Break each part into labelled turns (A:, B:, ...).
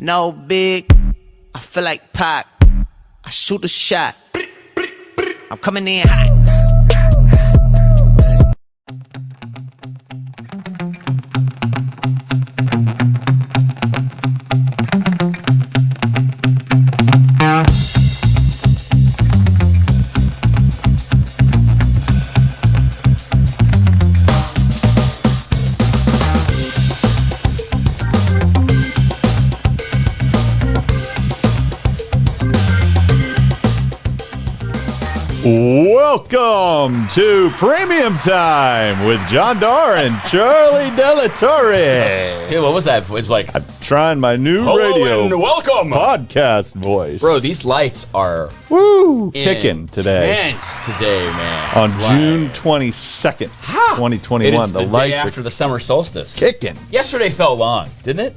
A: No big. I feel like Pac. I shoot a shot. I'm coming in hot.
B: Welcome to Premium Time with John Darr and Charlie Delatorre.
C: Dude, what was that? It's like I'm
B: Trying my new
C: Hello
B: radio
C: and welcome,
B: podcast voice.
C: bro. These lights are
B: Woo! Kicking today
C: intense today, man.
B: on
C: Like,
B: June 22nd,
C: It
B: 2021.
C: is
B: The,
C: the,
B: lights
C: after the summer solstice.
B: kicking.
C: Yesterday felt long, didn't it?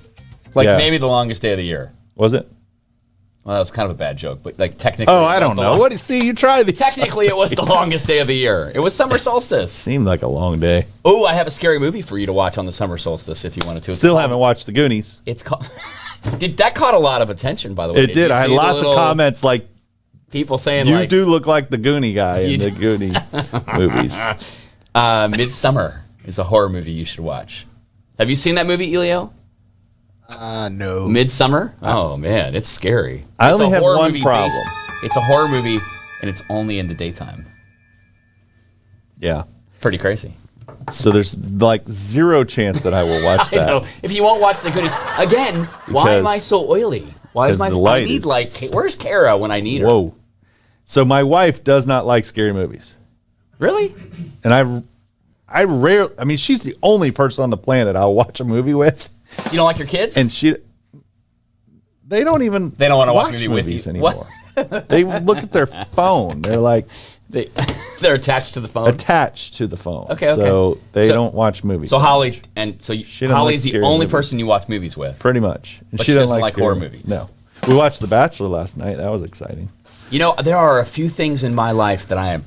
C: Like
B: Yeah.
C: maybe the longest day of the year.
B: Was it?
C: Well, that was kind of a bad joke, but like technically.
B: Oh, I don't know.
C: long-
B: What do you see? You try these.
C: Technically, it was the longest day of the year. It was summer solstice.
B: Seemed like a long day.
C: Oh, I have a scary movie for you to watch on the summer solstice if you wanted to. It's
B: Still
C: called-
B: haven't watched The Goonies.
C: It's called. Did that caught a lot of attention? By the way,
B: It did.
C: you
B: I had
C: the
B: lots of comments like,
C: People saying
B: "You
C: like,
B: do look like the Goonie guy in the
C: do.
B: Goonie movies."
C: Uh, Midsummer is a horror movie you should watch. Have you seen that movie, Elio?
D: Uh, no.
C: Midsummer? Oh man, it's scary.
B: I
C: It's
B: only have one problem.
C: based- it's a horror movie, and it's only in the daytime.
B: Yeah.
C: Pretty crazy.
B: So there's like zero chance that I will watch
C: I
B: that.
C: know. If you won't watch the Goonies again, why am I so oily? Why is my
B: the
C: I
B: light
C: need
B: is-
C: like where's Kara when I need her?
B: Whoa. So my wife does not like scary movies.
C: Really?
B: And I I rarely I mean she's the only person on the planet I'll watch a movie with
C: You don't like your kids?
B: and she they don't even
C: They don't wanna watch a movie with
B: movies
C: you.
B: anymore. they look at their phone. They're like
C: they they're attached to the phone.
B: attached to the phone.
C: Okay, okay.
B: So they
C: So-
B: don't watch movies.
C: so Holly and so
B: She
C: Holly's
B: like
C: the only
B: movies.
C: person you watch movies with.
B: pretty much. And
C: But she doesn't like
B: scary
C: horror movies.
B: No. We watched The Bachelor last night. That was exciting.
C: You know, there are a few things in my life that I am.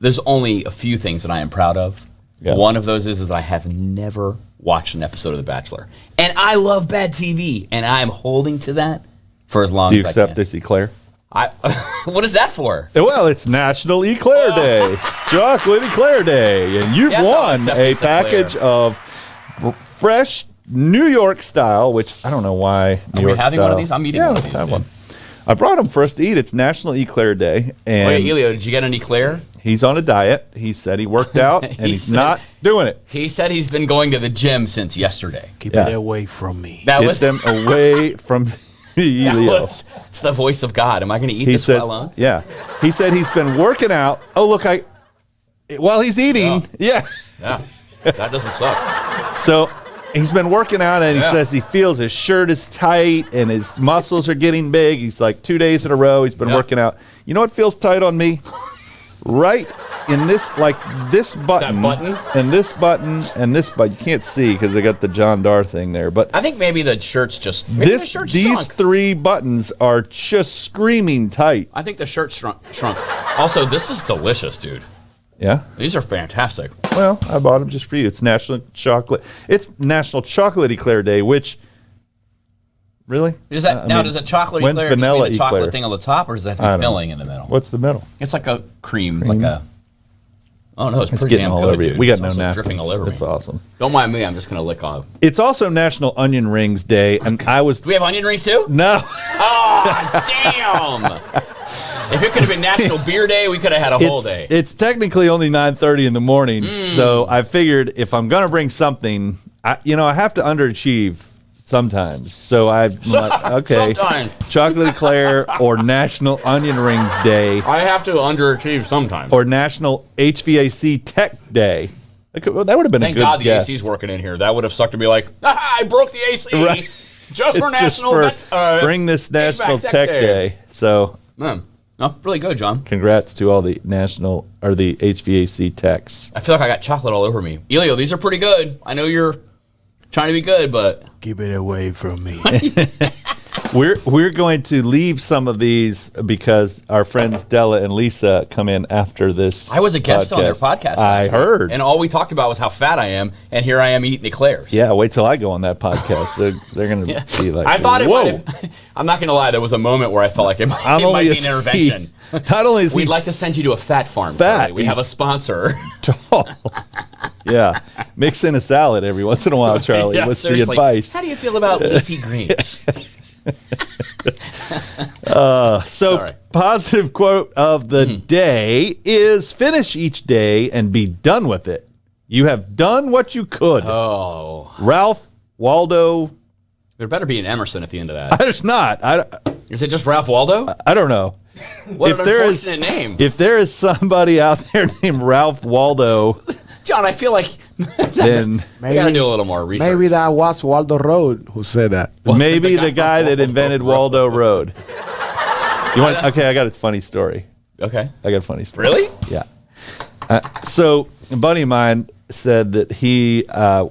C: There's only a few things that I am proud of.
B: Yeah.
C: One of those is, is that I have never watched an episode of The Bachelor, and I love bad TV, and I am holding to that for as long
B: Do you
C: as I
B: accept
C: can.
B: this eclair?
C: I, what is that for?
B: Well, it's National Eclair oh. Day, Chocolate Eclair Day, and you've
C: Yes,
B: won a
C: this eclair.
B: package of fresh New York style. Which I don't know why New
C: Are we
B: York
C: having one of these? I'm eating
B: yeah,
C: one
B: let's
C: these,
B: have one. I brought them for us to eat. It's National Eclair Day, and
C: Wait, Elio, did you get an eclair?
B: He's on a diet. He said he worked out, and
C: He
B: he's
C: said-
B: not doing it.
C: He said he's been going to the gym since yesterday.
D: Keep
B: Yeah.
D: it away from me.
C: That
B: Get
C: was,
B: them away from
C: that
B: Elio.
C: was it's the voice of God. Am I going to eat
B: he
C: this
B: says,
C: while on?
B: yeah. He said he's been working out. Oh, look, I. While he's eating, yeah.
C: Yeah, that doesn't suck.
B: So he's been working out and he
C: Yeah.
B: says he feels his shirt is tight and his muscles are getting big. He's like two days in a row, he's been
C: Yeah.
B: working out. You know what feels tight on me? Right in this, like this button,
C: button?
B: and this button, and this button. You can't see because they got the John Darr thing there. But
C: I think maybe the shirt's just maybe the
B: this,
C: shirt's
B: these
C: shrunk.
B: three buttons are just screaming tight.
C: I think the shirt shrunk. shrunk. Also, this is delicious, dude.
B: Yeah.
C: These are fantastic.
B: Well, I bought them just for you. It's National Chocolate. It's National Chocolate Eclair Day, which really
C: Is that now?
B: mean,
C: does a chocolate
B: when's
C: eclair just
B: vanilla
C: mean the chocolate
B: eclair?
C: thing on the top, or is that
B: don't
C: filling in the middle?
B: What's the middle?
C: It's like a cream, like a. Oh no, it's,
B: It's getting all
C: good,
B: over you.
C: dude.
B: We got
C: It's
B: no napkins.
C: dripping all over
B: It's
C: me.
B: awesome.
C: Don't mind me. I'm just gonna lick off.
B: It's also National Onion Rings Day, and I was
C: Do we have onion rings too?
B: no.
C: Oh damn! If it could have been National Beer Day, we could have had a whole
B: It's,
C: day.
B: it's technically only 9:30 in the morning,
C: Mm.
B: so I figured if I'm gonna bring something, I, you know, I have to underachieve sometimes. So I'm like, okay,
C: Sometimes.
B: chocolate eclair or National Onion Rings Day.
C: I have to underachieve sometimes.
B: or National HVAC Tech Day. That, would have been
C: Thank
B: a good
C: God the
B: guess.
C: AC's working in here. That would have sucked to be like, ah, I broke the AC
B: Right.
C: just for
B: Just
C: National.
B: for
C: uh,
B: bring this National
C: HVAC
B: Tech, Day. So
C: Man, no, really good, John.
B: congrats to all the national or the HVAC techs.
C: I feel like I got chocolate all over me. Elio, these are pretty good. I know you're trying to be good, but
D: Keep it away from me.
B: we're we're going to leave some of these because our friends Della and Lisa come in after this.
C: I was a guest on their podcast.
B: I
C: last week,
B: heard.
C: and all we talked about was how fat I am, and here I am eating eclairs.
B: yeah, wait till I go on that podcast. They're, they're going to be like,
C: I thought it
B: Whoa.
C: might have, I'm not going to lie, there was a moment where I felt like it might,
B: Not
C: it might be
B: is
C: an
B: he-
C: intervention.
B: Not only is
C: We'd like to send you to a fat farm.
B: Fat.
C: Charlie. We have a sponsor.
B: tall. Yeah, mix in a salad every once in a while, Charlie.
C: Yeah,
B: What's the advice?
C: How do you feel about leafy greens?
B: Uh, so,
C: Sorry.
B: positive quote of the hmm. day is finish each day and be done with it. You have done what you could.
C: oh,
B: Ralph Waldo.
C: there better be an Emerson at the end of that.
B: There's not. I,
C: Is it just Ralph Waldo?
B: I don't know.
C: What
B: if
C: an
B: there is-
C: unfortunate name.
B: If there is somebody out there named Ralph Waldo,
C: John, I feel like
B: then
C: we got to do a little more research.
D: Maybe that was Waldo Road who said that.
B: maybe
C: the
B: the
C: guy
B: guy that invented Waldo Road. You want? Okay, I got a funny story.
C: Okay.
B: I got a funny story.
C: Really?
B: Yeah. Uh, so a buddy of mine said that he uh,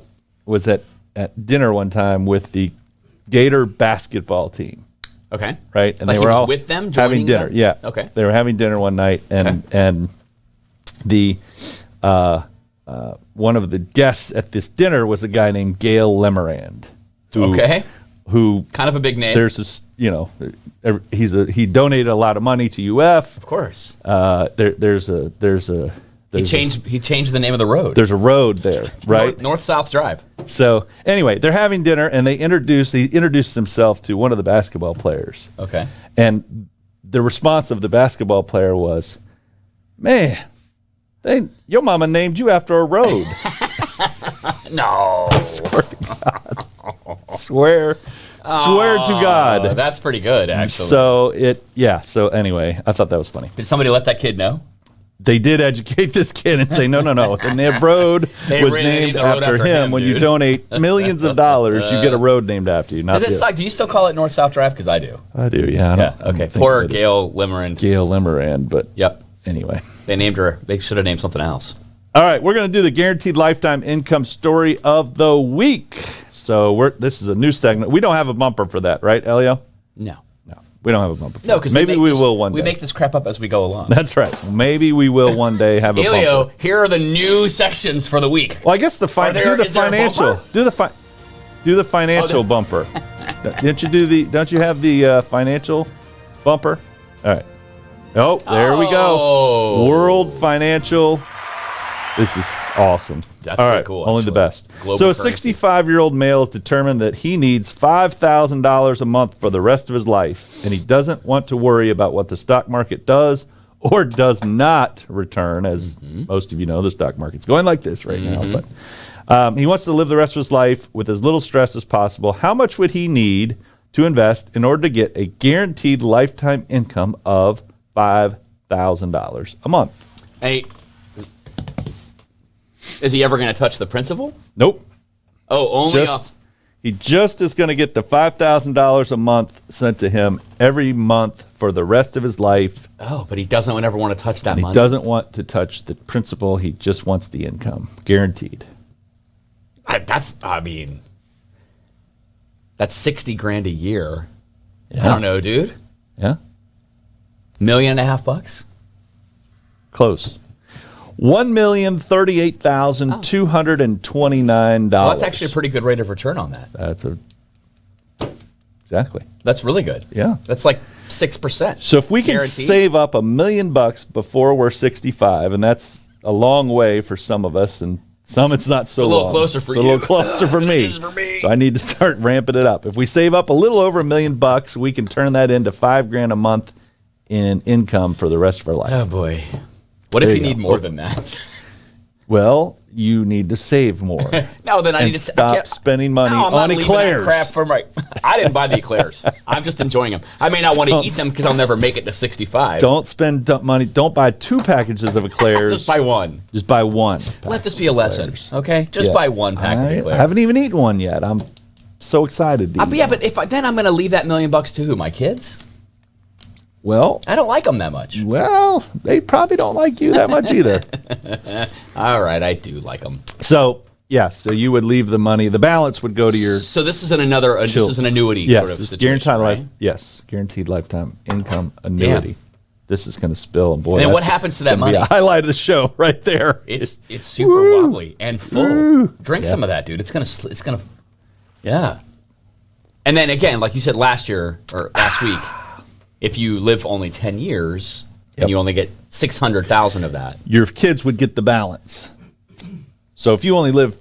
B: was at, at dinner one time with the Gator basketball team,
C: Okay.
B: right? And
C: Like
B: they
C: he
B: were
C: was
B: all
C: with them,
B: having dinner.
C: them?
B: Yeah.
C: Okay.
B: They were having dinner one night, and
C: Okay.
B: and the uh, uh, one of the guests at this dinner was a guy named Gale Lemerand. Who,
C: Okay.
B: Who
C: Kind of a big name.
B: there's this, you know, he's a he donated a lot of money to UF.
C: of course.
B: Uh, there, there's a there's a
C: He
B: there's a-
C: changed. He changed the name of the road.
B: there's a road there, right?
C: North South Drive.
B: So anyway, they're having dinner and they introduce he introduced himself to one of the basketball players,
C: Okay.
B: and the response of the basketball player was, "Man, they your mama named you after a road."
C: No.
B: swear to God, swear, swear to
C: Uh,
B: God.
C: that's pretty good, actually.
B: So it, yeah. So anyway, I thought that was funny.
C: Did somebody let that kid know?
B: They did educate this kid and say, no, no, no. And the road was
C: really named
B: named
C: road
B: after,
C: after
B: him.
C: him,
B: when you donate millions of dollars, you get a road named after you. Not
C: Does it suck? Do you still call it North South Drive? Because I do.
B: I do, yeah. I
C: Yeah. Okay. Poor Gale Lemerand.
B: Gale Lemerand, but
C: Yep.
B: Anyway.
C: They named her. They should have named something else.
B: All right, we're going to do the guaranteed lifetime income story of the week. So we're this is a new segment. We don't have a bumper for that, right, Elio?
C: No.
B: No, we don't have a bumper. For
C: No, because
B: maybe we,
C: this,
B: will one Day.
C: We make this crap up as we go along.
B: That's right. Maybe we will one day have a bumper.
C: Elio,
B: bumper.
C: here are the new sections for the week.
B: Well, I guess the fi-
C: there-
B: do the
C: is there a
B: financial. Do the fi- do the financial
C: Oh,
B: bumper. Didn't you do the? Don't you have the uh, financial bumper? All right. Oh, there we go.
C: Oh.
B: World Financial. This is awesome.
C: That's
B: All
C: pretty cool,
B: Only the best.
C: Global
B: so, a 65 year old male is determined that he needs $5,000 a month for the rest of his life, and he doesn't want to worry about what the stock market does or does not return. As
C: Mm-hmm.
B: most of you know, the stock market's going like this right now. But um, he wants to live the rest of his life with as little stress as possible. How much would he need to invest in order to get a guaranteed lifetime income of $5,000 a month?
C: Hey, is he ever going to touch the principal?
B: Nope.
C: Oh, only
B: just
C: off.
B: he just is going to get the five thousand dollars a month sent to him every month for the rest of his life.
C: Oh, but he doesn't ever want to touch that
B: He
C: money.
B: doesn't want to touch the principal. He just wants the income, guaranteed.
C: I, that's. I mean, that's sixty grand a year. I don't know, dude.
B: Yeah,
C: Million and a half bucks.
B: close. One million thirty-eight thousand two hundred and twenty-nine
C: Well,
B: dollars.
C: that's actually a pretty good rate of return on that.
B: that's a exactly.
C: That's really good.
B: Yeah.
C: That's like six percent.
B: So if we can save up a million bucks before we're 65, and that's a long way for some of us, and some it's not so It's
C: a little
B: long.
C: closer for
B: it's a little closer for me.
C: for me.
B: So I need to start ramping it up. If we save up a little over a million bucks, we can turn that into five grand a month in income for the rest of our life.
C: Oh boy. What if you
B: you
C: need
B: go.
C: more than that?
B: Well, you need to save more
C: no, then I
B: and
C: need to
B: stop
C: can't-
B: spending money
C: No, I'm
B: on
C: not
B: eclairs.
C: crap for my. I didn't buy the eclairs. I'm just enjoying them. I may not want to eat them because I'll never make it to 65.
B: Don't spend dump money. Don't buy two packages of eclairs.
C: just buy one.
B: Just buy one.
C: Let this be a lesson, okay? Just
B: Yeah.
C: buy one pack
B: I, I haven't even eaten one yet. I'm so excited. To
C: Uh,
B: eat
C: but yeah,
B: one.
C: but if I, then I'm going to leave that million bucks to who? My kids?
B: Well,
C: I don't like them that much.
B: well, they probably don't like you that much either.
C: All right, I do like them.
B: So Yeah, so you would leave the money. The balance would go to your
C: So this is an another. Uh, this is an annuity
B: yes,
C: sort of situation,
B: guaranteed
C: right?
B: life. Yes, guaranteed lifetime income annuity. This is going to spill, and boy,
C: And what happens to that money?
B: a highlight of the show right there.
C: It's it's super wobbly and full. Drink some of that, dude. It's gonna it's gonna, yeah. And then again, like you said last year or last week, if you live only ten years
B: Yep.
C: and you only get six hundred thousand of that,
B: your kids would get the balance. So if you only live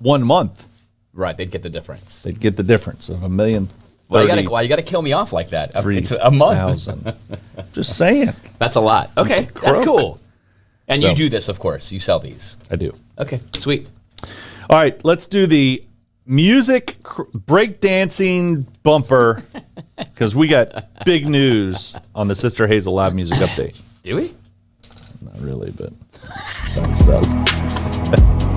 B: one month,
C: right? They'd get the difference.
B: they'd get the difference of a million.
C: Why you gotta why you gotta kill me off like that? It's a month.
B: Just saying,
C: That's a lot. Okay, that's cool. And you do this, of course. You sell these.
B: I do.
C: Okay, sweet.
B: All right, let's do the music cr- breakdancing bumper because we got big news on the Sister Hazel live music update.
C: Do we?
B: Not really, but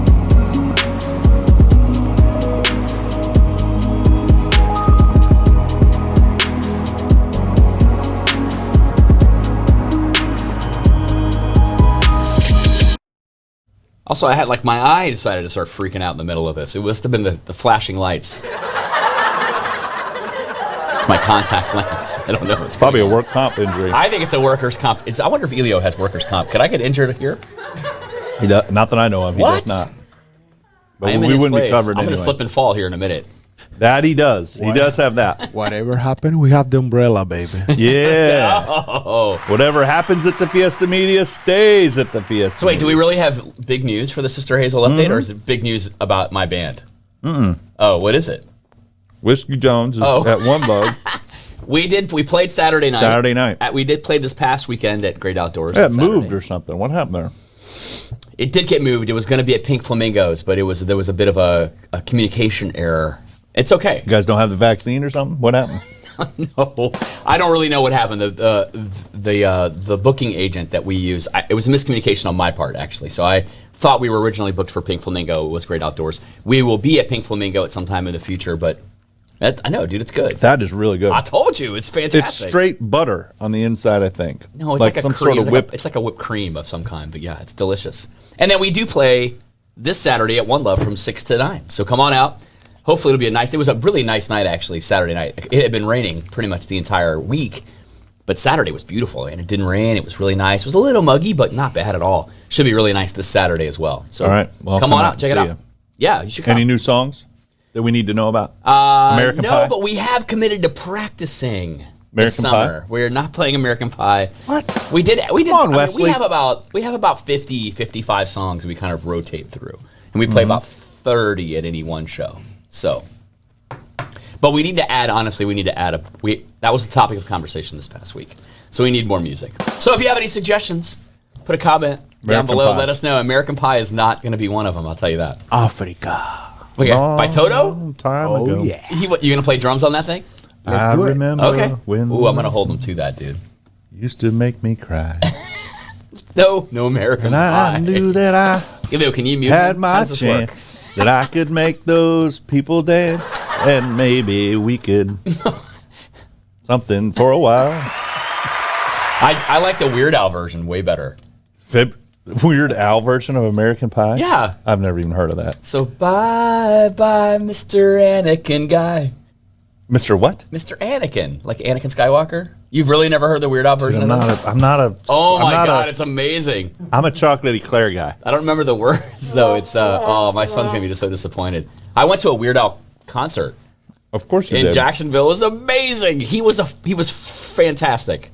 C: Also, I had like my eye decided to start freaking out in the middle of this. It must have been the, the flashing lights. it's my contact lens. I don't know. It's
B: probably a work comp injury.
C: I think it's a workers' comp. It's, I wonder if Elio has workers' comp. Could I get injured here?
B: He does, not that I know of. He
C: What?
B: does not. But
C: I am
B: we
C: in his
B: wouldn't
C: place.
B: be covered
C: I'm
B: anyway.
C: going to slip and fall here in a minute.
B: That he does. He does have that.
D: Whatever happened, we have the umbrella, baby.
B: Yeah.
C: Oh.
B: Whatever happens at the Fiesta Media stays at the Fiesta.
C: So wait, do we really have big news for the Sister Hazel update,
B: Mm-hmm.
C: or is it big news about my band? Mm-mm. Oh, what is it?
B: Whiskey Jones is
C: Oh.
B: at one bug.
C: We did. We played Saturday night.
B: Saturday night.
C: At, we did play this past weekend at Great Outdoors.
B: It moved or something. What happened there?
C: It did get moved. It was going to be at Pink Flamingos, but it was there was a bit of a, a communication error. It's okay.
B: You guys don't have the vaccine or something? What happened?
C: No, I don't really know what happened. The the the, uh, the booking agent that we use, I, it was a miscommunication on my part actually. So I thought we were originally booked for Pink Flamingo. It was Great Outdoors. We will be at Pink Flamingo at some time in the future, but that, I know, dude, it's good.
B: That is really good.
C: I told you, it's fantastic.
B: It's straight butter on the inside, I think.
C: No, it's like, a
B: some
C: cream.
B: sort of
C: like it's like a whipped cream of some kind, but yeah, it's delicious. And then we do play this Saturday at One Love from six to nine. So come on out. Hopefully it'll be a nice. It was a really nice night actually. Saturday night. It had been raining pretty much the entire week, but Saturday was beautiful and it didn't rain. It was really nice. It was a little muggy, but not bad at all. Should be really nice this Saturday as well. So
B: All right. Well,
C: come,
B: come
C: on
B: out
C: check it out.
B: ya.
C: Yeah, you should come.
B: Any new songs that we need to know about?
C: Uh,
B: American
C: no,
B: Pie?
C: but we have committed to practicing this
B: American Pie?
C: summer. We're not playing American Pie.
B: What?
C: We did. We did.
B: Come on,
C: I mean, we have about we have about 50, 55 songs we kind of rotate through, and we play about thirty at any one show. So, but we need to add. Honestly, we need to add a. We that was the topic of conversation this past week. So we need more music. So if you have any suggestions, put a comment down below.
B: Pie.
C: Let us know. American Pie is not going to be one of them. I'll tell you that.
D: Africa.
C: Okay, by Toto.
B: Time
D: Oh,
B: ago.
D: yeah.
C: He, what, you gonna play drums on that thing?
B: I
D: do it.
B: remember
C: Okay.
B: when
C: Ooh, I'm gonna hold him to that, dude.
B: used to make me cry.
C: No, no American
B: and I
C: Pie.
B: knew that I
C: Elio, can you mute
B: had
C: him? How
B: my
C: does this work?
B: chance that I could make those people dance and maybe we could something for a while.
C: I, I like the Weird Al version way better.
B: Fib- Weird Al version of American Pie?
C: Yeah.
B: I've never even heard of that.
C: So bye bye, Mr. Anakin guy.
B: Mr. What?
C: Mr. Anakin, like Anakin Skywalker. You've really never heard the Weird Al version
B: I'm not
C: that?
B: a I'm not a
C: Oh
B: I'm
C: my god,
B: a,
C: it's amazing.
B: I'm a chocolate eclair guy.
C: I don't remember the words though. It's uh oh my son's gonna be just so disappointed. I went to a Weird Al concert
B: Of course you
C: in
B: did.
C: Jacksonville. It was amazing. He was a he was fantastic.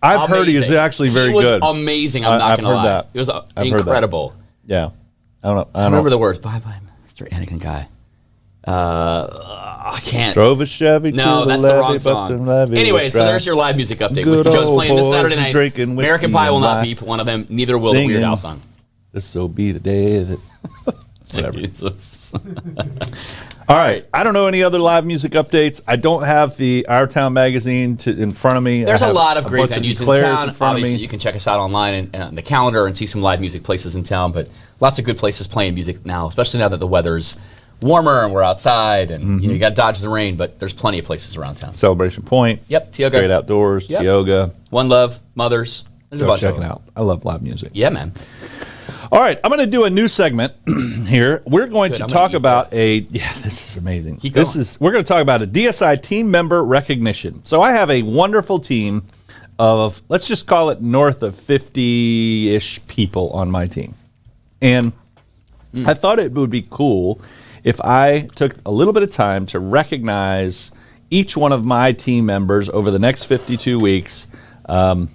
B: I've heard he is actually very
C: he was
B: good.
C: Amazing. I'm
B: I-
C: not
B: I've
C: gonna
B: heard
C: lie.
B: that.
C: It was uh,
B: I've heard that.
C: incredible.
B: yeah. I don't know. I
C: I
B: don't
C: remember
B: know.
C: the words. Bye bye, Mr. Anakin guy. Uh, I can't.
B: Drove a Chevy
C: no,
B: to
C: that's
B: the
C: the wrong
B: but
C: song.
B: the
C: Anyway, so there's your live music update.
B: Good
C: Whiskey Joe's playing this Saturday night.
B: drinking
C: American Pie will not be one of them. Neither will the Weird. Al song.
B: This will be the day that. Whatever. All right. I don't know any other live music updates. I don't have the Our Town magazine to, in front of me.
C: There's a lot of great venues in town.
B: in of
C: Obviously,
B: me.
C: you can check us out online and, and on the calendar and see some live music places in town. But lots of good places playing music now, especially now that the weather's warmer and we're outside and
B: Mm-hmm.
C: you know you got to dodge the rain. But there's plenty of places around town.
B: Celebration Point.
C: Yep, Tioga.
B: Great Outdoors.
C: Yep.
B: Tioga.
C: One Love, Mothers. There's a bunch
B: check
C: of
B: it out. I love live music.
C: Yeah, man.
B: All right, I'm going to do a new segment here. We're going
C: Good,
B: to
C: I'm
B: talk about
C: this.
B: a yeah, this is amazing.
C: Keep
B: this
C: going.
B: is we're going to talk about a DSI team member recognition. So I have a wonderful team of let's just call it north of 50ish people on my team. And
C: Hmm.
B: I thought it would be cool if I took a little bit of time to recognize each one of my team members over the next 52 weeks. Um,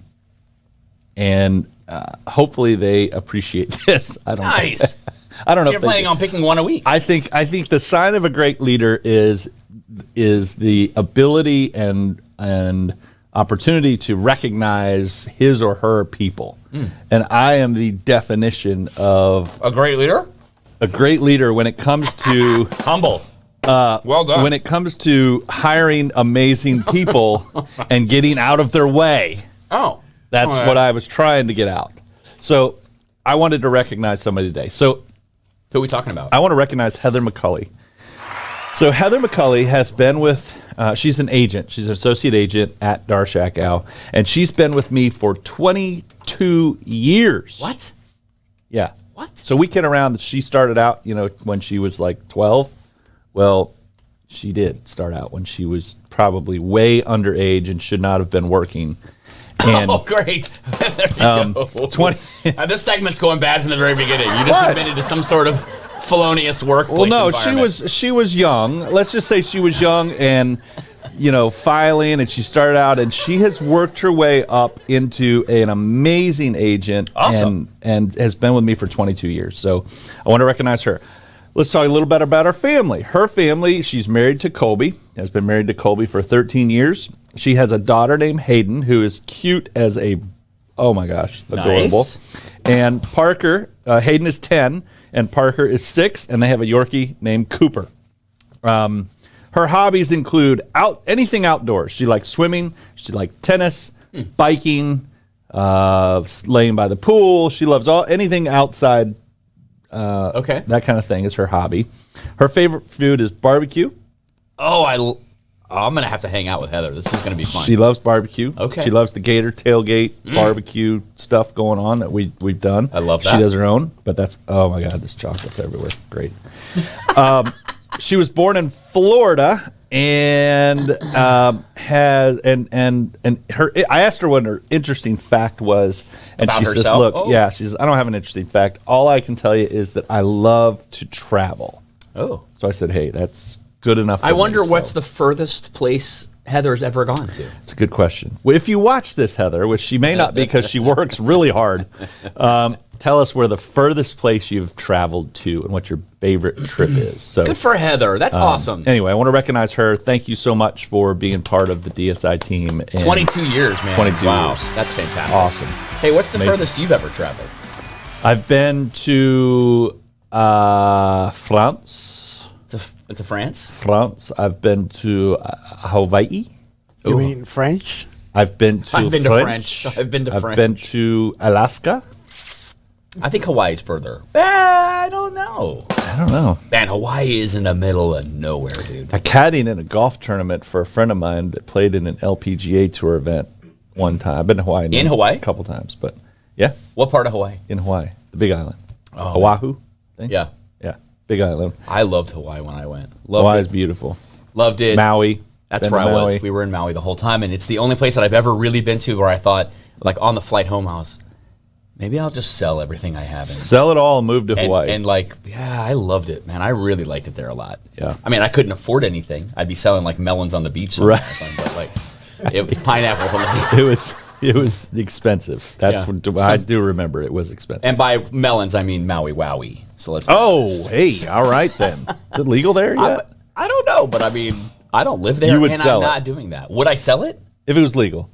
B: and uh, hopefully they appreciate this. I don't know.
C: Nice.
B: I don't know.
C: You're planning on picking one a week.
B: I think I think the sign of a great leader is is the ability and and opportunity to recognize his or her people.
C: Hmm.
B: And I am the definition of
C: a great leader.
B: A great leader when it comes to
C: Humble. Uh, well done.
B: when it comes to hiring amazing people and getting out of their way.
C: oh,
B: That's
C: right.
B: what I was trying to get out. So I wanted to recognize somebody today. So
C: Who are we talking about?
B: I want to recognize Heather McCulley. So Heather McCulley has been with. Uh, she's an agent. She's an associate agent at Darr Schackow, and she's been with me for 22 years.
C: what?
B: Yeah.
C: What?
B: So we kid around that she started out, you know, when she was like 12. Well, she did start out when she was probably way underage and should not have been working. And
C: Oh, great.
B: Um, 20
C: Uh, this segment's going bad from the very beginning. You just
B: What?
C: admitted to some sort of felonious workplace.
B: Well, no, she was she was young. Let's just say she was young and you know filing, and she started out, and she has worked her way up into an amazing agent,
C: Awesome.
B: and and has been with me for 22 years. So I want to recognize her. Let's talk a little bit about her family. Her family, she's married to Colby, has been married to Colby for 13 years. She has a daughter named Hayden who is cute as a, oh my gosh, adorable.
C: Nice.
B: And Parker, uh, Hayden is 10, and Parker is six, and they have a Yorkie named Cooper. Um, her hobbies include out anything outdoors. She likes swimming. She likes tennis, biking, uh, laying by the pool. She loves all anything outside.
C: okay.
B: That kind of thing is her hobby. Her favorite food is barbecue.
C: Oh, I. l- Oh, I'm gonna have to hang out with Heather. This is gonna be fun.
B: She loves barbecue.
C: Okay. Mm.
B: She loves the Gator tailgate barbecue stuff going on that we we've done.
C: I love that.
B: She does her own, but that's oh my god, this chocolate's everywhere. Great. um, she was born in Florida and um, has and and and her. I asked her what her interesting fact was, and
C: About
B: she says, "Look,
C: Oh.
B: yeah, she says I don't have an interesting fact. All I can tell you is that I love to travel."
C: oh.
B: So I said, "Hey, that's good enough."
C: I
B: for me."
C: wonder what's
B: So-
C: the furthest place Heather's ever gone to.
B: It's a good question. Well, if you watch this, Heather, which she may not because she works really hard, um, tell us where the furthest place you've traveled to and what your favorite trip is. So,
C: Good for Heather. That's awesome.
B: anyway, I want to recognize her. Thank you so much for being part of the DSI team. And
C: 22 years, man.
B: 22
C: wow.
B: years.
C: That's fantastic.
B: Awesome.
C: Hey, what's the
B: Amazing.
C: furthest you've ever traveled?
B: I've been to uh, France.
C: To, to France?
B: France. I've been to uh, Hawaii.
D: You
C: Ooh.
D: mean French?
B: I've been to
C: I've been to
B: French.
C: French. I've been to
B: I've
C: French.
B: been to Alaska.
C: I think Hawaii's further. Eh, I don't know.
B: I don't know.
C: Man, Hawaii is in the middle of nowhere, dude.
B: I caddied in a golf tournament for a friend of mine that played in an LPGA tour event one time. I've been to Hawaii.
C: In Hawaii?
B: A couple times, but yeah,
C: What part of Hawaii?
B: in Hawaii, the Big Island,
C: Oh.
B: Oahu. I think?
C: Yeah.
B: yeah, Big Island.
C: I loved Hawaii when I went. Loved
B: Hawaii is
C: it.
B: beautiful.
C: Loved it.
B: Maui.
C: That's
B: been
C: where I
B: to
C: was. We were in Maui the whole time, and it's the only place that I've ever really been to where I thought, like on the flight home, I was, maybe I'll just sell everything I have and,
B: Sell it all and move to
C: and,
B: Hawaii.
C: and like, yeah, I loved it, man. I really liked it there a lot.
B: Yeah.
C: I mean, I couldn't afford anything. I'd be selling like melons on the beach,
B: Right.
C: or but like, it was pineapples on the beach.
B: it was it was expensive. That's
C: Yeah.
B: what I do remember. It was expensive.
C: And by melons, I mean Maui Wowie. So let's.
B: oh, hey, all right then. Is it legal there
C: I,
B: yet?
C: I don't know, but I mean, I don't live there,
B: You would
C: and
B: sell
C: I'm
B: it.
C: not doing that. Would I sell it?
B: If it was legal,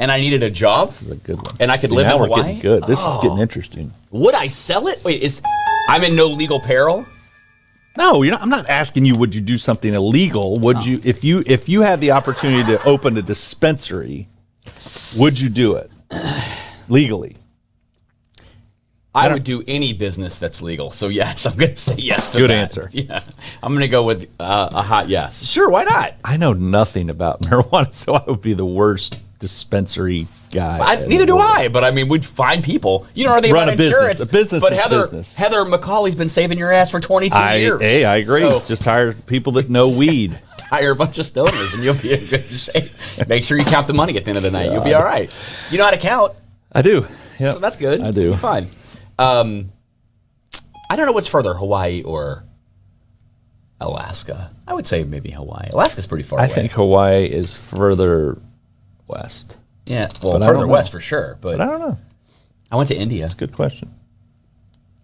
C: And I needed a job?
B: this is a good one.
C: And I could
B: See,
C: live
B: now
C: in
B: we're
C: Hawaii?
B: getting good. This is
C: Oh.
B: getting interesting.
C: Would I sell it? Wait, is I'm in no legal peril?
B: No, you're not, I'm not asking you. Would you do something illegal? Would you, if you, if you had the opportunity to open a dispensary, would you do it legally?
C: I would do any business that's legal. So yes, I'm going to say yes to
B: Good
C: that.
B: answer.
C: Yeah, I'm going to go with uh, a hot yes. Sure, why not?
B: I know nothing about marijuana, so I would be the worst dispensary guy.
C: I, neither do I, but I mean, we'd find people. You know, are they
B: Run
C: about
B: a business.
C: insurance?
B: A business
C: but Heather,
B: business.
C: Heather McCauley's been saving your ass for 22
B: I,
C: years.
B: hey, I agree.
C: So
B: Just hire people that know weed.
C: hire a bunch of stoners and you'll be in good shape. Make sure you count the money at the end of the night. You'll be all right. You know how to count,
B: I do. Yeah,
C: so that's good.
B: I do.
C: You're fine. Um, I don't know what's further, Hawaii or Alaska. I would say maybe Hawaii. Alaska's pretty far
B: I
C: away.
B: think Hawaii is further west.
C: Yeah, well,
B: But I
C: further
B: don't know.
C: west for sure. But
B: But I don't know.
C: I went to India.
B: It's a good question.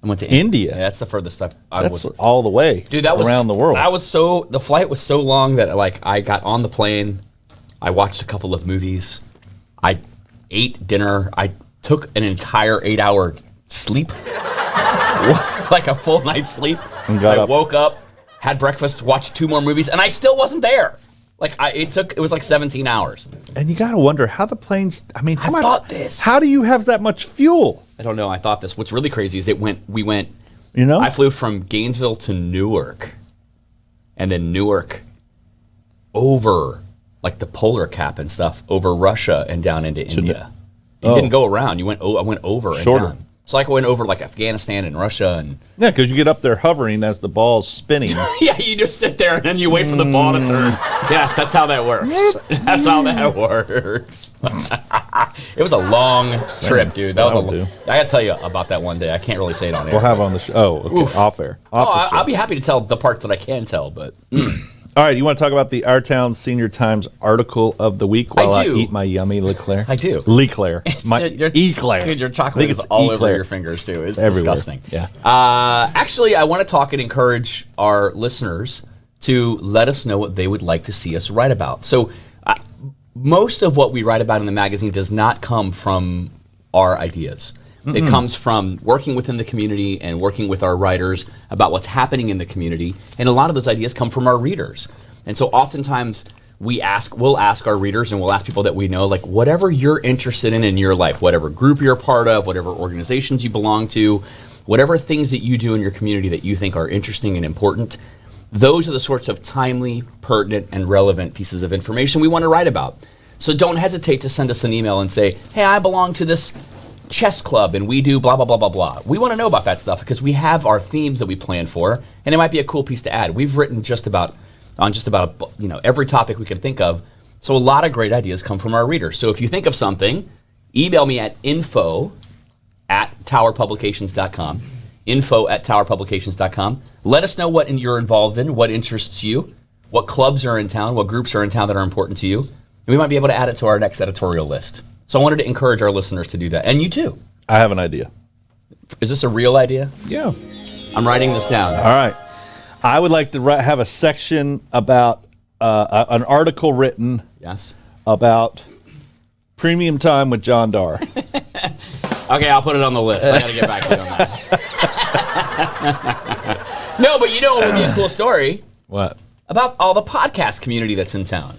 C: I went to
B: India?
C: Yeah, that's the furthest I've, I
B: That's
C: was.
B: all the way,
C: Dude, that was
B: around the world.
C: That was so. The flight was so long that like I got on the plane, I watched a couple of movies, I ate dinner, I took an entire eight-hour sleep, like a full night's sleep.
B: And got
C: I
B: up.
C: woke up, had breakfast, watched two more movies, and I still wasn't there. Like I, it took. It was like 17 hours.
B: and you got to wonder how the planes. I mean, how
C: I
B: much?
C: thought this.
B: How do you have that much fuel?
C: I don't know. I thought this. What's really crazy is it went. We went.
B: You know,
C: I flew from Gainesville to Newark, and then Newark over like the polar cap and stuff over Russia and down into India. You
B: oh.
C: didn't go around. You went. Oh, I went over
B: Shorter.
C: and down. So like went over like Afghanistan and Russia and
B: yeah, because you get up there hovering as the ball's spinning.
C: yeah, you just sit there and then you wait for the ball to mm. turn. Yes, that's how that works. that's how that works. it was a long trip, dude. That was a.
B: That'll
C: Lo- I gotta tell you about that one day. I can't really say it on air.
B: we'll have on the show. Oh, okay. Off air. Off
C: Oh. I'll be happy to tell the parts that I can tell, but mm.
B: All right, you want to talk about the Our Town Senior Times article of the week while I,
C: do.
B: eat my yummy Leclerc?
C: I do.
B: Leclerc. My
C: your-
B: Eclair.
C: Dude, your
B: I
C: chocolate is all over your fingers too. It's
B: Everywhere.
C: disgusting.
B: Yeah.
C: Uh, actually, I want to talk and encourage our listeners to let us know what they would like to see us write about. So, uh, most of what we write about in the magazine does not come from our ideas. It comes from working within the community and working with our writers about what's happening in the community. And a lot of those ideas come from our readers. And so oftentimes we ask, we'll ask our readers and we'll ask people that we know, like whatever you're interested in in your life, whatever group you're part of, whatever organizations you belong to, whatever things that you do in your community that you think are interesting and important, those are the sorts of timely, pertinent, and relevant pieces of information we want to write about. So don't hesitate to send us an email and say, hey, I belong to this chess club and we do blah, blah, blah, blah, blah. We want to know about that stuff because we have our themes that we plan for and it might be a cool piece to add. We've written just about, on just about, you know, every topic we can think of. So a lot of great ideas come from our readers. So if you think of something, email me at info at towerpublications.com. Info at towerpublications.com. Let us know what you're involved in, what interests you, what clubs are in town, what groups are in town that are important to you. And we might be able to add it to our next editorial list. So I wanted to encourage our listeners to do that. And you too.
B: I have an idea.
C: Is this a real idea?
B: Yeah.
C: I'm writing this down.
B: All right. I would like to ri- have a section about uh, a- an article written
C: Yes.
B: about premium time with John Darr.
C: Okay, I'll put it on the list. I got to get back to you on that. no, but you know what would be a cool story
B: what?
C: about all the podcast community that's in town.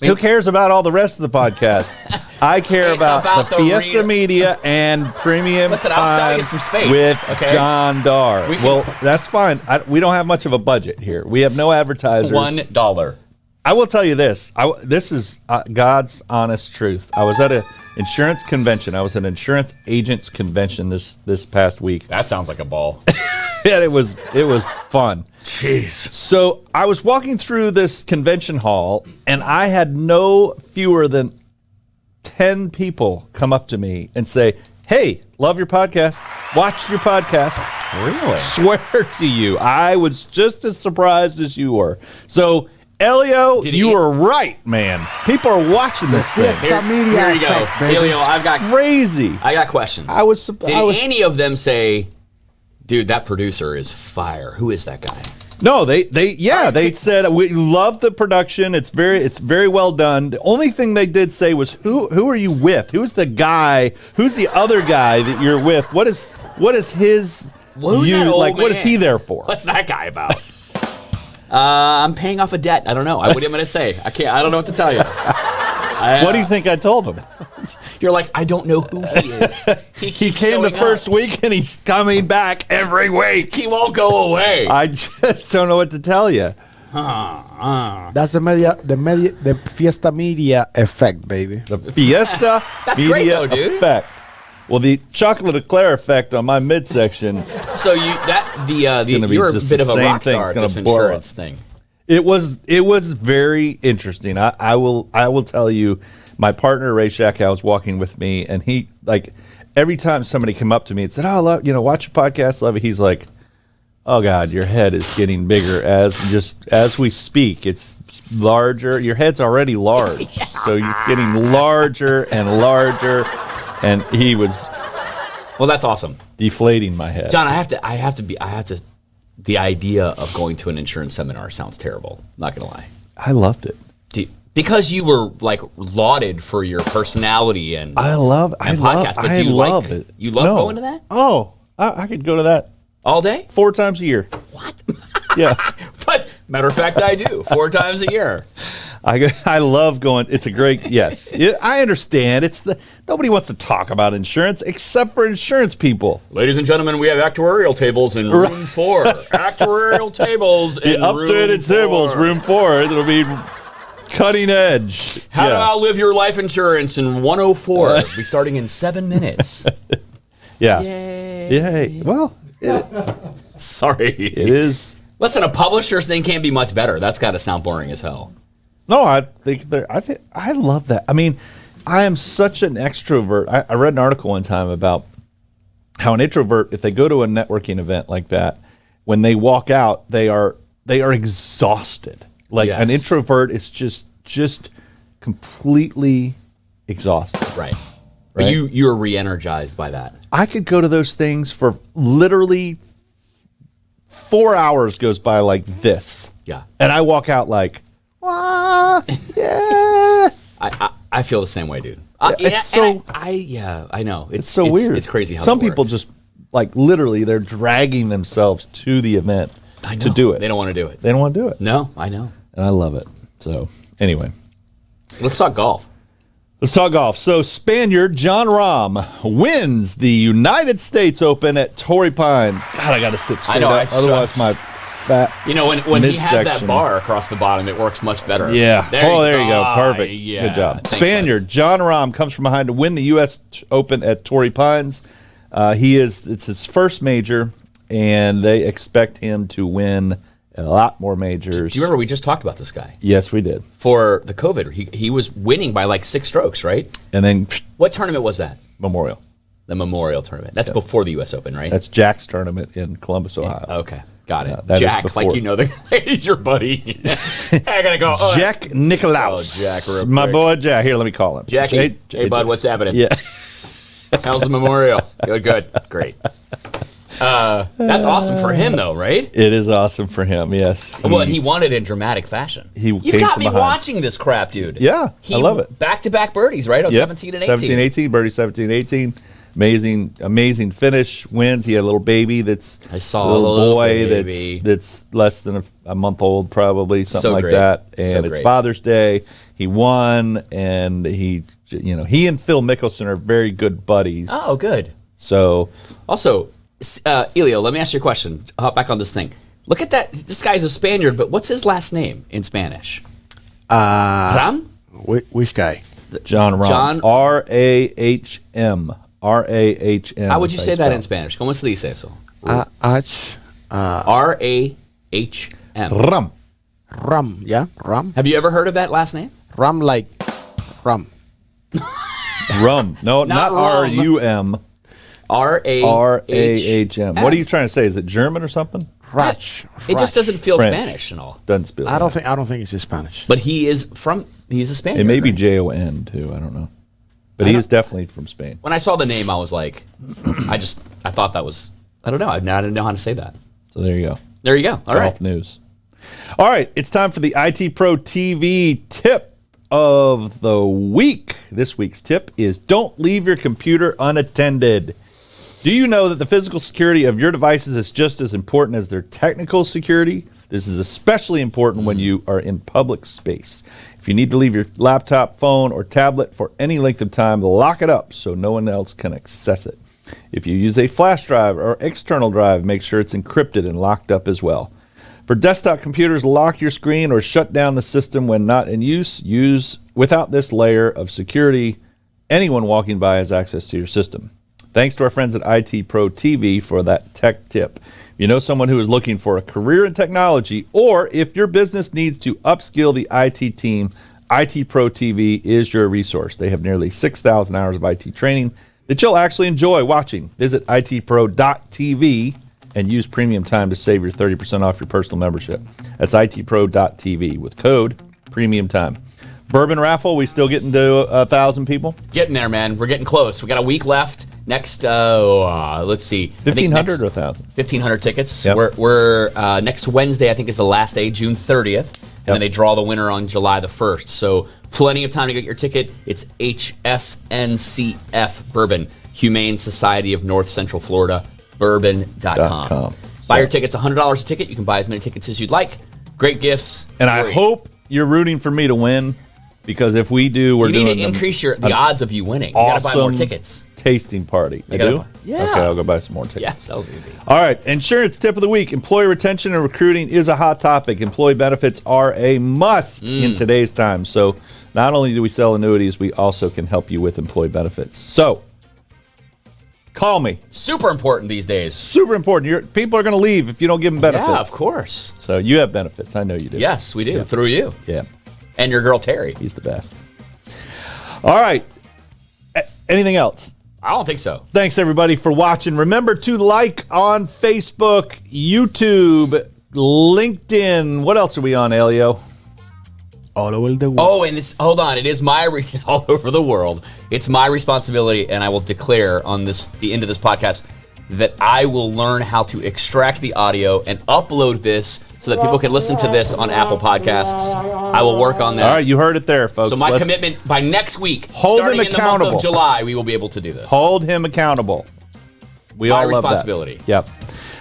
B: Who cares about all the rest of the podcast? I care
C: It's
B: about,
C: about
B: the,
C: the
B: Fiesta. Media and Premium
C: Listen, I'll sell you
B: Time
C: some space,
B: with
C: okay?
B: John Darr.
C: We can-
B: well, that's fine. I, we don't have much of a budget here. We have no advertisers.
C: One dollar.
B: I will tell you this. I, this is uh, God's honest truth. I was at a insurance convention. I was at an insurance agents convention this this past week,
C: That sounds like a ball.
B: and it was it was fun.
C: Jeez.
B: So I was walking through this convention hall, and I had no fewer than ten people come up to me and say, "Hey, love your podcast. Watch your podcast."
C: Really?
B: Swear to you, I was just as surprised as you were. So. Elio,
C: Did
B: you
C: he-
B: were right, man. People are watching this thing.
D: Fiesta
C: Here,
D: Media
C: here you go.
D: effect, baby.
C: Helio, I've got
B: Crazy.
C: I got questions.
B: I was sup-
C: Did
B: I was-
C: any of them say, dude, that producer is fire? Who is that guy?
B: No, they they yeah, they said we love the production. It's very it's very well done. The only thing they did say was who who are you with? Who's the guy? Who's the other guy that you're with? What is what is his
C: Who's
B: you
C: that old
B: like what is he there for?
C: What's that guy about? uh, I'm paying off a debt. I don't know. I, what am I going to say? I can't. I don't know what to tell you. I,
B: What do you think I told him?
C: You're like, I don't know who he is. He,
B: He came the first
C: up.
B: week and he's coming back every week.
C: He won't go away.
B: I just don't know what to tell you.
D: That's the media, the media, the Fiesta Media effect, baby.
B: The Fiesta
C: That's
B: Media
C: great though, dude.
B: effect. Well, the chocolate eclair effect on my midsection,
C: So you that the uh, the you're a bit of a
B: same
C: rock
B: thing.
C: star
B: It's
C: at
B: gonna
C: this
B: blow
C: insurance thing.
B: It was it was very interesting. I, I will I will tell you, my partner Ray Schackow was walking with me, and he like every time somebody came up to me and said, "Oh, love, you know, watch your podcast, love it." He's like, "Oh God, your head is getting bigger as just as we speak. It's larger. Your head's already large, so it's getting larger and larger." And he was
C: Well, that's awesome,
B: deflating my head.
C: John. I have to I have to be I have to. The idea of going to an insurance seminar sounds terrible. Not gonna lie.
B: I loved it.
C: Do you- because you were like lauded for your personality and
B: I love. I
C: And
B: love.
C: but
B: I
C: do you
B: love
C: like-
B: it.
C: you love going to that?
B: Oh, I, I could go to that
C: all day.
B: four times a year.
C: What?
B: Yeah,
C: matter of fact, I do four times a year.
B: I I love going. It's a great yes. Yeah, I understand. It's the nobody wants to talk about insurance except for insurance people.
C: Ladies and gentlemen, we have actuarial tables in room four. actuarial tables in The
B: updated
C: room
B: tables,
C: four.
B: room four. It'll be cutting edge.
C: How to
B: yeah.
C: outlive your life insurance in 104. Uh, be starting in seven minutes.
B: yeah.
C: Yay.
B: Yay. Well,
C: Sorry.
B: it is.
C: Listen, a publisher's thing can't be much better. That's got to sound boring as hell.
B: No, I think they're. I think I love that. I mean, I am such an extrovert. I, I read an article one time about how an introvert, if they go to a networking event like that, when they walk out, they are they are exhausted. Like an introvert is just just completely exhausted.
C: Right. But
B: Right.
C: you you're re-energized by that.
B: I could go to those things for literally four hours goes by like this,
C: Yeah.
B: and I walk out like, ah, yeah.
C: I, I, I feel the same way, dude. Uh,
B: Yeah, it's so-
C: I, I yeah, I know. It's,
B: It's so weird.
C: It's crazy how
B: some people
C: works.
B: just like literally they're dragging themselves to the event to do it.
C: They don't want to do it.
B: They don't want to do it,
C: No, I know.
B: and I love it. So anyway,
C: Let's talk golf.
B: Let's talk golf. So Spaniard Jon Rahm wins the United States Open at Torrey Pines. God, I got to sit straight
C: know,
B: up,
C: I
B: otherwise my fat.
C: You know, when, when he has that bar across the bottom, it works much better.
B: Yeah. oh, there you go.
C: Ah,
B: Perfect.
C: yeah.
B: Good job. Spaniard
C: bud.
B: Jon Rahm comes from behind to win the U.S. Open at Torrey Pines. Uh, he is. It's his first major, and they expect him to win a lot more majors.
C: Do you remember we just talked about this guy
B: Yes, we did.
C: for the COVID? He he was winning by like six strokes, right?
B: And then
C: What tournament was that?
B: Memorial.
C: The Memorial Tournament. That's before the U.S. Open, right?
B: That's Jack's tournament in Columbus, Ohio.
C: okay. Got it.
B: is
C: Jack, like you know the he's your buddy. I gotta go. Oh,
B: Jack Nicklaus.
C: Oh, Jack,
B: My boy Jack. Here, let me call him.
C: Jackie.
B: J-
C: hey, bud, what's happening?
B: Yeah.
C: How's the memorial? Good, good, great. Uh, that's awesome for him, though, right?
B: It is awesome for him. Yes.
C: Well, and he won it in dramatic fashion.
B: He
C: You've got me
B: behind.
C: watching this crap, dude.
B: Yeah,
C: he,
B: I love it.
C: Back to back birdies, right? On
B: Yep.
C: 17 and 18.
B: 17, 18, birdie 17, 18. Amazing, amazing finish. Wins. He had a little baby that's
C: I saw
B: a little,
C: little
B: boy
C: baby.
B: that's that's less than a, a month old, probably something
C: So
B: like
C: great.
B: that. And
C: So
B: it's
C: great.
B: Father's Day. He won, and he, you know, he and Phil Mickelson are very good buddies.
C: Oh, good.
B: So
C: Also, uh, Elio, let me ask you a question. Hop back on this thing. Look at that. This guy's a Spaniard, but what's his last name in Spanish?
D: Uh,
C: Ram?
D: whi- which guy?
B: Jon Rahm,
C: John-
B: R A H M, R A H M.
C: How would you say that in. Spanish? ¿Cómo se dice eso?
D: Uh, H, uh,
C: R A H M.
B: Ram.
D: Ram, yeah? Ram?
C: Have you ever heard of that last name?
D: Ram like Ram.
B: Rum. No, not,
C: rum.
B: R U M.
C: R A
B: R A H M. What are you trying to say? Is it German or something?
D: Ratch.
C: It just doesn't feel
B: French.
C: Spanish at all.
B: Doesn't spell.
D: I don't think I don't think it's just Spanish.
C: But he is from. He's a Spaniard.
B: It may be
C: right?
B: J O N too. I don't know, but he is definitely from Spain.
C: when I saw the name, I was like, I just I thought that was I don't know. I, I didn't know how to say that.
B: So there you go.
C: There you go. All
B: Golf
C: right.
B: news. All right, it's time for the IT Pro TV tip of the week. This week's tip is don't leave your computer unattended. Do you know that the physical security of your devices is just as important as their technical security? This is especially important when mm. you are in public space. If you need to leave your laptop, phone, or tablet for any length of time, lock it up so no one else can access it. If you use a flash drive or external drive, make sure it's encrypted and locked up as well. For desktop computers, lock your screen or shut down the system when not in use. Use without this layer of security, anyone walking by has access to your system. Thanks to our friends at IT Pro TV for that tech tip. If you know someone who is looking for a career in technology, or if your business needs to upskill the IT team, IT Pro TV is your resource. They have nearly 6,000 hours of IT training that you'll actually enjoy watching. Visit itpro.tv and use premium time to save your 30% off your personal membership. That's itpro.tv with code premium time. Bourbon raffle, we still getting to a thousand people?
C: Getting there, man. We're getting close. We got a week left. Next, uh, let's see,
B: Fifteen hundred
C: next-
B: or thousand?
C: 1,500 tickets.
B: Yep.
C: We're, we're uh, next Wednesday, I think, is the last day, June 30th. And then they draw the winner on July the 1st. So plenty of time to get your ticket. It's HSNCF Bourbon, Humane Society of North Central Florida, bourbon.com.
B: com.
C: Buy
B: So-
C: your tickets, $100 a ticket. You can buy as many tickets as you'd like. Great gifts.
B: And I hope you're rooting for me to win because if we do, we're
C: you
B: doing
C: need to increase your the odds of you winning. You
B: awesome
C: got to buy more tickets.
B: tasting party. I do?
C: buy- Yeah.
B: Okay, I'll go buy some more tickets.
C: Yeah, that was easy.
B: All right, insurance tip of the week. Employee retention and recruiting is a hot topic. Employee benefits are a must in
C: Mm.
B: today's time. So, not only do we sell annuities, we also can help you with employee benefits. So, call me.
C: Super important these days.
B: Super important. Your people are going to leave if you don't give them benefits.
C: Yeah, of course.
B: So, you have benefits. I know you do.
C: Yes, we do through you
B: Yeah.
C: And your girl Terry.
B: He's the best. All right. Anything else?
C: I don't think so.
B: Thanks everybody for watching. Remember to like on Facebook, YouTube, LinkedIn. What else are we on, Elio?
D: All over the world.
C: Oh, and it's hold on. It is my re- all over the world. It's my responsibility, and I will declare on this the end of this podcast that I will learn how to extract the audio and upload this so that people can listen to this on Apple Podcasts. I will work on that.
B: All right, you heard it there, folks.
C: So my
B: Let's
C: commitment by next week,
B: Hold
C: starting
B: him
C: in the month
B: accountable.
C: of July, we will be able to do this.
B: hold him accountable. We
C: My
B: all love that.
C: responsibility.
B: Yep.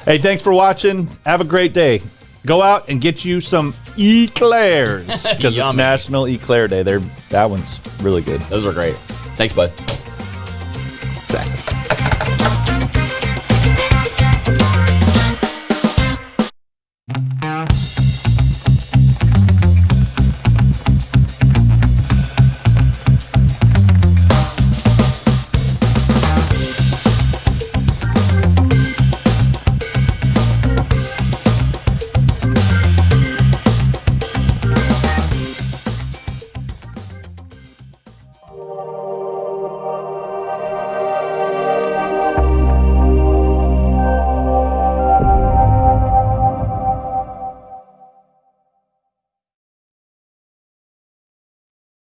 B: Hey, thanks for watching. Have a great day. Go out and get you some eclairs because it's National Eclair Day. They're, that one's really good.
C: Those are great. Thanks, bud.
B: Zach.